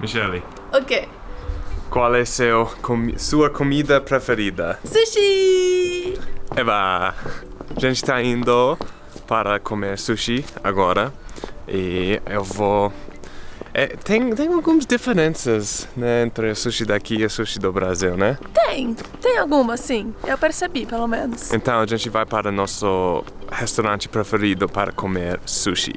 Michele, O quê? qual é seu, comi- sua comida preferida? Sushi! Eva, a gente tá indo para comer sushi agora e eu vou. É, tem, tem algumas diferenças né, entre o sushi daqui e o sushi do Brasil, né? Tem, tem alguma sim. Eu percebi, pelo menos. Então a gente vai para nosso restaurante preferido para comer sushi.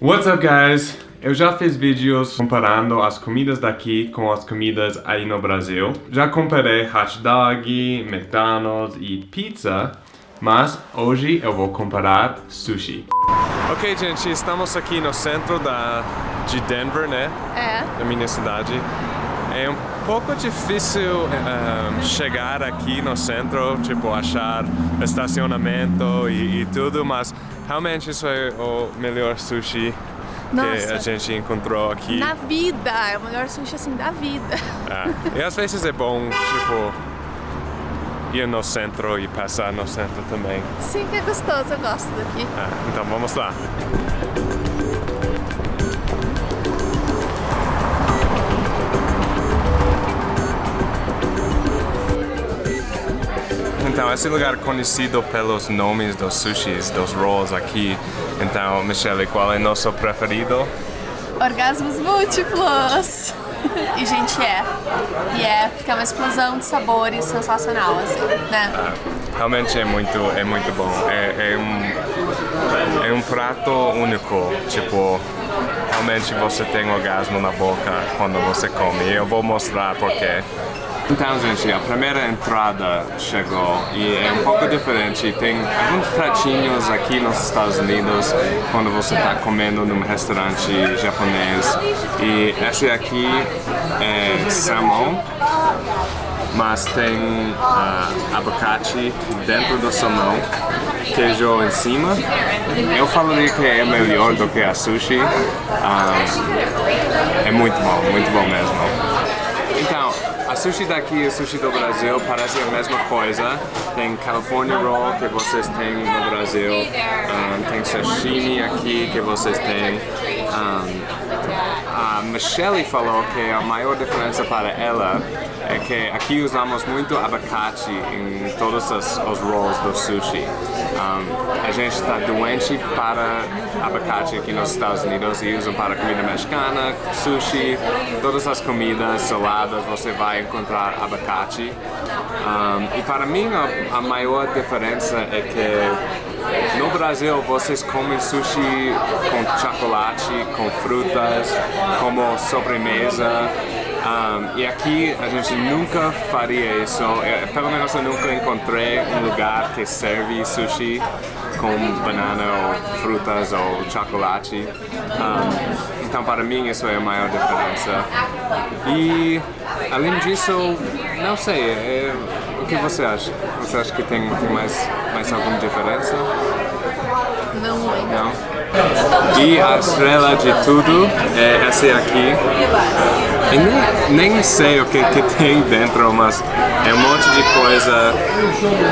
What's up, guys? Eu já fiz vídeos comparando as comidas daqui com as comidas aí no Brasil. Já comparei hot dog, McDonald's e pizza, mas hoje eu vou comparar sushi. Ok, gente, estamos aqui no centro da, de Denver, né? É. da minha cidade. É um pouco difícil ehm, chegar aqui no centro, tipo, achar estacionamento e, e tudo, mas realmente isso é o melhor sushi que Nossa. a gente encontrou aqui. Na vida, é o melhor sushi assim da vida. É. E às vezes é bom, tipo, ir no centro e passar no centro também. Sim, que é gostoso, eu gosto daqui. É, então vamos lá. Então, esse lugar é conhecido pelos nomes dos sushis, dos rolls aqui. Então, Michele, qual é nosso preferido? Orgasmos múltiplos! E, gente, é. E é, porque é uma explosão de sabores sensacional, assim, né? Realmente é muito, é muito bom. É, é um, é um prato único. Tipo, realmente você tem orgasmo na boca quando você come. E eu vou mostrar porquê. Então, gente, a primeira entrada chegou e é um pouco diferente. Tem alguns pratinhos aqui nos Estados Unidos quando você está comendo num restaurante japonês. E esse aqui é salmão mas tem ah, abacate dentro do salmão, queijo em cima. Eu falaria que é melhor do que a sushi. Ah, é muito bom, muito bom mesmo. A sushi daqui e o sushi do Brasil parecem a mesma coisa. Tem California Roll que vocês têm no Brasil, ah, tem sashimi aqui que vocês têm. Ah, a Michelle falou que a maior diferença para ela é que aqui usamos muito abacate em todos os, os rolls do sushi. Um, a gente está doente para abacate aqui nos Estados Unidos e usam para comida mexicana, sushi, todas as comidas saladas você vai encontrar abacate. Um, e para mim a, a maior diferença é que no Brasil vocês comem sushi com chocolate, com frutas, como sobremesa. Um, e aqui a gente nunca faria isso, É, pelo menos eu nunca encontrei um lugar que serve sushi com banana ou frutas ou chocolate. Um, então para mim isso é a maior diferença. E além disso, não sei, é- o que você acha? Você acha que tem, tem mais, mais alguma diferença? Não. Não? E a estrela de tudo é essa aqui. Eu nem, nem sei o que, que tem dentro, mas é um monte de coisa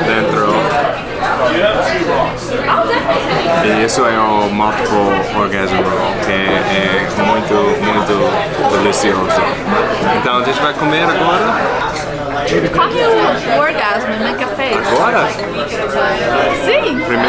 dentro. E isso é o Multiple Orgasm Roll, que é muito, muito delicioso. Então a gente vai comer agora. Qual que é o, o orgasmo, né, que fez? Agora? Sim! Primeiro?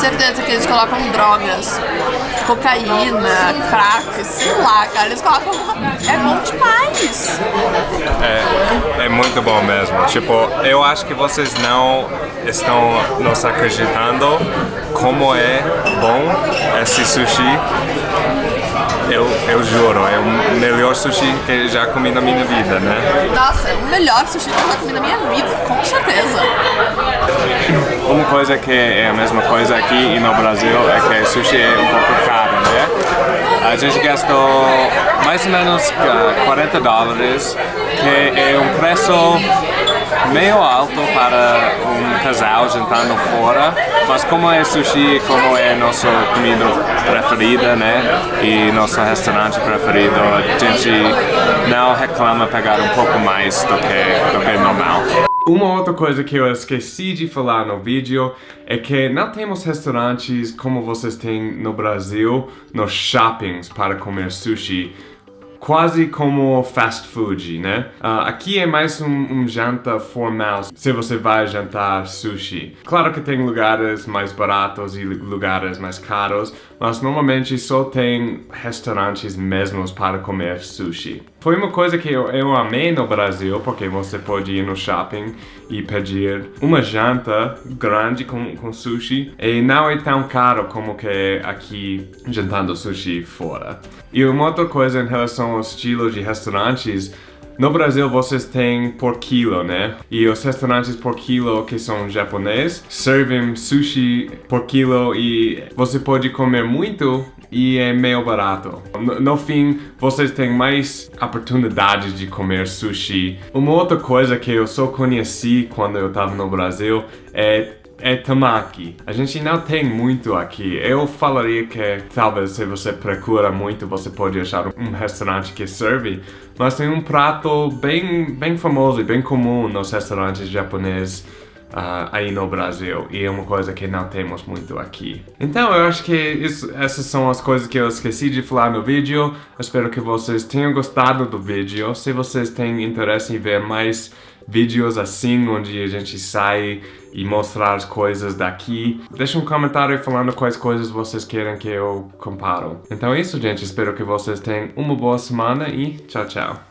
Certeza que eles colocam drogas, cocaína, crack, sei lá, cara. Eles colocam. É bom demais! É, é muito bom mesmo. Tipo, eu acho que vocês não estão nos acreditando como é bom esse sushi. Eu, eu juro, é o melhor sushi que já comi na minha vida, né? Nossa, é o melhor sushi que eu já comi na minha vida, com certeza. Uma coisa que é a mesma coisa aqui e no Brasil é que sushi é um pouco caro, né? A gente gastou mais ou menos 40 ah, dólares, que é um preço meio alto para um casal jantando fora, mas como é sushi, como é nossa comida preferida, né, e nosso restaurante preferido, a gente não reclama pegar um pouco mais do que, do que normal. Uma outra coisa que eu esqueci de falar no vídeo é que não temos restaurantes como vocês têm no Brasil, nos shoppings para comer sushi quase como fast food, né? Uh, aqui é mais um, um, janta formal, se você vai jantar sushi. Claro que tem lugares mais baratos e lugares mais caros, mas normalmente só tem restaurantes mesmos para comer sushi. Foi uma coisa que eu, eu amei no Brasil, porque você pode ir no shopping e pedir uma janta grande com, com sushi e não é tão caro como que aqui jantando sushi fora. E uma outra coisa em relação ao estilo de restaurantes, no Brasil vocês têm por quilo, né? E os restaurantes por quilo que são japoneses servem sushi por quilo e você pode comer muito e é meio barato. No, no, fim, vocês têm mais oportunidades de comer sushi. Uma outra coisa que eu só conheci quando eu estava no Brasil é é tamaki. A gente não tem muito aqui. Eu falaria que talvez se você procura muito, você pode achar um restaurante que serve, mas tem um prato bem, bem famoso e bem comum nos restaurantes japoneses uh, aí no Brasil e é uma coisa que não temos muito aqui. Então eu acho que isso, essas são as coisas que eu esqueci de falar no vídeo. espero que vocês tenham gostado do vídeo. Se vocês têm interesse em ver mais vídeos assim, onde a gente sai e mostrar as coisas daqui. Deixa um comentário falando quais coisas vocês querem que eu comparo. Então é isso, gente. Espero que vocês tenham uma boa semana e tchau, tchau.